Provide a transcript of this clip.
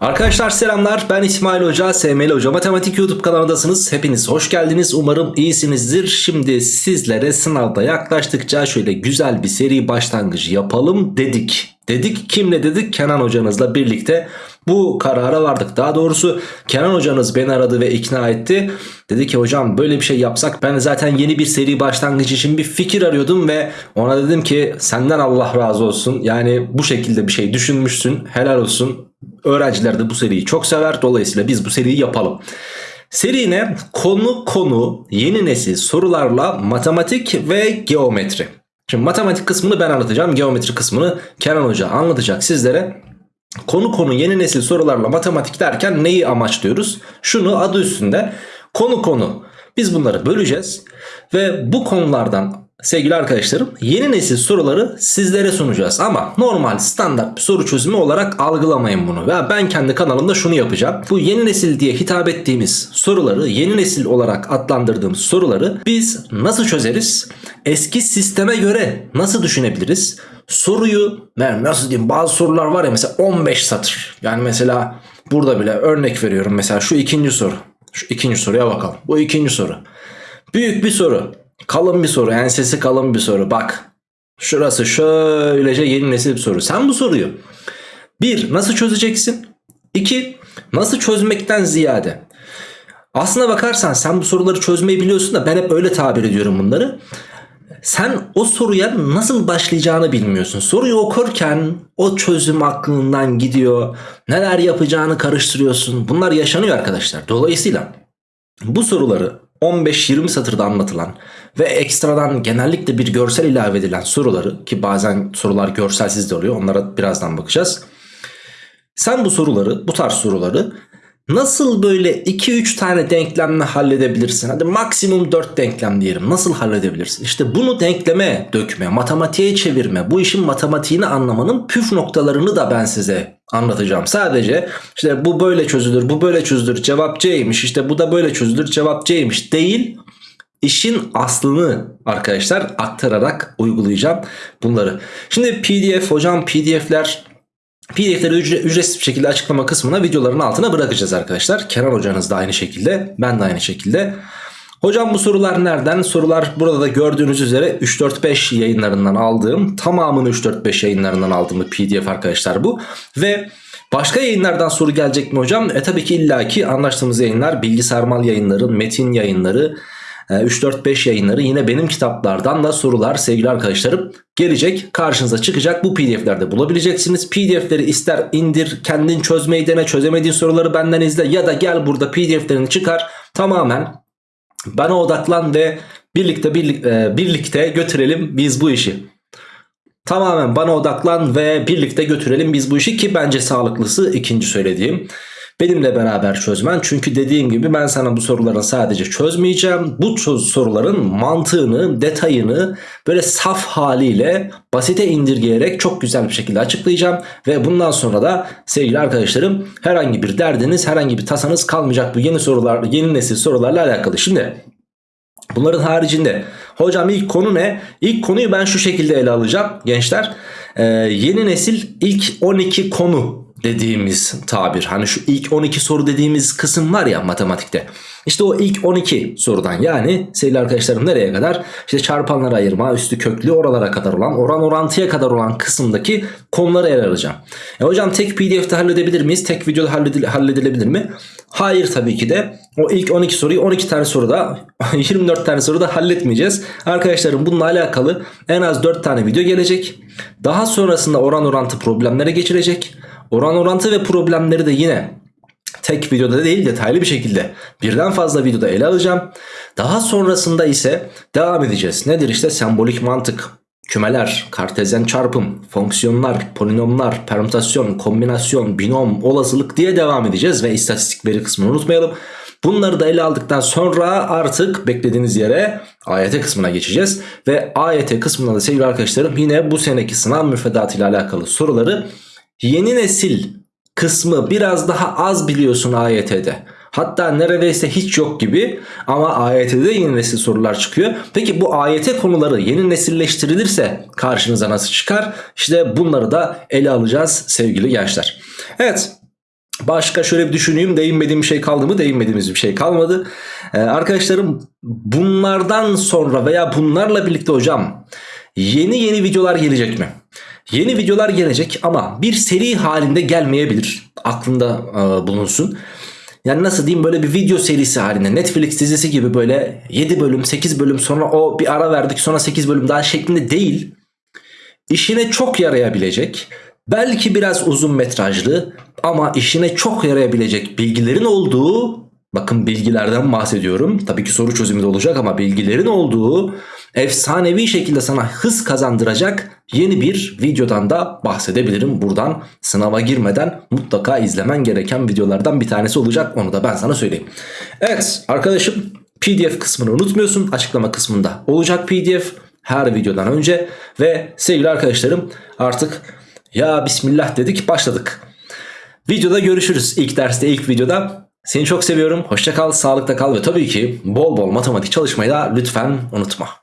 Arkadaşlar selamlar ben İsmail Hoca SML Hoca Matematik YouTube kanalındasınız. Hepiniz hoş geldiniz. Umarım iyisinizdir. Şimdi sizlere sınavda yaklaştıkça şöyle güzel bir seri başlangıcı yapalım dedik. Dedik kimle dedik? Kenan hocanızla birlikte bu karara vardık. Daha doğrusu Kenan hocanız beni aradı ve ikna etti. Dedi ki hocam böyle bir şey yapsak ben zaten yeni bir seri başlangıcı için bir fikir arıyordum ve ona dedim ki senden Allah razı olsun. Yani bu şekilde bir şey düşünmüşsün. Helal olsun Öğrenciler de bu seriyi çok sever. Dolayısıyla biz bu seriyi yapalım. Seri ne? Konu konu yeni nesil sorularla matematik ve geometri. Şimdi matematik kısmını ben anlatacağım. Geometri kısmını Kenan Hoca anlatacak sizlere. Konu konu yeni nesil sorularla matematik derken neyi amaçlıyoruz? Şunu adı üstünde konu konu. Biz bunları böleceğiz ve bu konulardan sevgili arkadaşlarım yeni nesil soruları sizlere sunacağız. Ama normal standart bir soru çözümü olarak algılamayın bunu. Ve ben kendi kanalımda şunu yapacağım. Bu yeni nesil diye hitap ettiğimiz soruları yeni nesil olarak adlandırdığımız soruları biz nasıl çözeriz? Eski sisteme göre nasıl düşünebiliriz? Soruyu nasıl diyeyim bazı sorular var ya mesela 15 satır. Yani mesela burada bile örnek veriyorum mesela şu ikinci soru. Şu ikinci soruya bakalım. Bu ikinci soru. Büyük bir soru. Kalın bir soru. Ensesi kalın bir soru. Bak. Şurası şöylece yeni nesil bir soru. Sen bu soruyu bir nasıl çözeceksin? İki nasıl çözmekten ziyade. Aslına bakarsan sen bu soruları çözmeyi biliyorsun da ben hep öyle tabir ediyorum bunları. Sen o soruya nasıl başlayacağını bilmiyorsun. Soruyu okurken o çözüm aklından gidiyor. Neler yapacağını karıştırıyorsun. Bunlar yaşanıyor arkadaşlar. Dolayısıyla bu soruları 15-20 satırda anlatılan ve ekstradan genellikle bir görsel ilave edilen soruları ki bazen sorular görselsiz de oluyor onlara birazdan bakacağız. Sen bu soruları bu tarz soruları nasıl böyle 2-3 tane denklemle halledebilirsin? Hadi maksimum 4 denklem diyelim. Nasıl halledebilirsin? İşte bunu denkleme dökme, matematiğe çevirme, bu işin matematiğini anlamanın püf noktalarını da ben size anlatacağım. Sadece işte bu böyle çözülür, bu böyle çözülür, cevap C'ymiş, işte bu da böyle çözülür, cevap C'ymiş değil. İşin aslını arkadaşlar aktararak uygulayacağım bunları. Şimdi pdf hocam pdf'ler PDF'leri ücret, ücretsiz bir şekilde açıklama kısmına videoların altına bırakacağız arkadaşlar. Kenan hocanız da aynı şekilde ben de aynı şekilde. Hocam bu sorular nereden? Sorular burada da gördüğünüz üzere 3-4-5 yayınlarından aldığım tamamını 3-4-5 yayınlarından aldığım pdf arkadaşlar bu. Ve başka yayınlardan soru gelecek mi hocam? E tabii ki illaki anlaştığımız yayınlar bilgisayar mal yayınları, metin yayınları, 3-4-5 ee, yayınları yine benim kitaplardan da sorular sevgili arkadaşlarım gelecek. Karşınıza çıkacak bu pdf'lerde bulabileceksiniz. Pdf'leri ister indir kendin çözmeyi dene çözemediğin soruları benden izle ya da gel burada pdf'lerini çıkar tamamen bana odaklan ve birlikte birlikte, birlikte götürelim biz bu işi. Tamamen bana odaklan ve birlikte götürelim biz bu işi ki bence sağlıklısı ikinci söylediğim. Benimle beraber çözmen. Çünkü dediğim gibi ben sana bu soruların sadece çözmeyeceğim. Bu soruların mantığını, detayını böyle saf haliyle basite indirgeyerek çok güzel bir şekilde açıklayacağım. Ve bundan sonra da sevgili arkadaşlarım herhangi bir derdiniz, herhangi bir tasanız kalmayacak bu yeni sorular, yeni nesil sorularla alakalı. Şimdi Bunların haricinde hocam ilk konu ne? İlk konuyu ben şu şekilde ele alacağım gençler. Ee, yeni nesil ilk 12 konu dediğimiz tabir. Hani şu ilk 12 soru dediğimiz kısım var ya matematikte. İşte o ilk 12 sorudan yani sevgili arkadaşlarım nereye kadar? İşte çarpanlara ayırma, üstü köklü oralara kadar olan, oran orantıya kadar olan kısımdaki konuları ele alacağım. E hocam tek pdf'de halledebilir miyiz? Tek videoda halledile halledilebilir mi? Hayır tabii ki de. O ilk 12 soruyu 12 tane soruda 24 tane soruda halletmeyeceğiz. Arkadaşlarım bununla alakalı en az 4 tane video gelecek. Daha sonrasında oran orantı problemlere geçirecek. Oran orantı ve problemleri de yine tek videoda değil detaylı bir şekilde birden fazla videoda ele alacağım. Daha sonrasında ise devam edeceğiz. Nedir işte sembolik mantık, kümeler, kartezyen çarpım, fonksiyonlar, polinomlar, permütasyon, kombinasyon, binom, olasılık diye devam edeceğiz. Ve istatistik veri kısmını unutmayalım. Bunları da ele aldıktan sonra artık beklediğiniz yere AYT kısmına geçeceğiz. Ve AYT kısmında da sevgili arkadaşlarım yine bu seneki sınav müfredatı ile alakalı soruları Yeni nesil kısmı biraz daha az biliyorsun AYT'de. Hatta neredeyse hiç yok gibi ama AYT'de yeni nesil sorular çıkıyor. Peki bu AYT konuları yeni nesilleştirilirse karşınıza nasıl çıkar? İşte bunları da ele alacağız sevgili gençler. Evet Başka şöyle bir düşüneyim değinmediğim bir şey kaldı mı? Değinmediğimiz bir şey kalmadı. Ee, arkadaşlarım bunlardan sonra veya bunlarla birlikte hocam yeni yeni videolar gelecek mi? Yeni videolar gelecek ama bir seri halinde gelmeyebilir. Aklında e, bulunsun. Yani nasıl diyeyim böyle bir video serisi halinde Netflix dizisi gibi böyle 7 bölüm 8 bölüm sonra o bir ara verdik sonra 8 bölüm daha şeklinde değil. İşine çok yarayabilecek belki biraz uzun metrajlı ama işine çok yarayabilecek bilgilerin olduğu bakın bilgilerden bahsediyorum. Tabii ki soru çözümü de olacak ama bilgilerin olduğu efsanevi şekilde sana hız kazandıracak yeni bir videodan da bahsedebilirim. Buradan sınava girmeden mutlaka izlemen gereken videolardan bir tanesi olacak. Onu da ben sana söyleyeyim. Evet arkadaşım PDF kısmını unutmuyorsun. Açıklama kısmında olacak PDF her videodan önce. Ve sevgili arkadaşlarım artık ya bismillah dedik başladık. Videoda görüşürüz. İlk derste ilk videoda. Seni çok seviyorum. Hoşça kal, sağlıkta kal ve tabii ki bol bol matematik çalışmayı da lütfen unutma.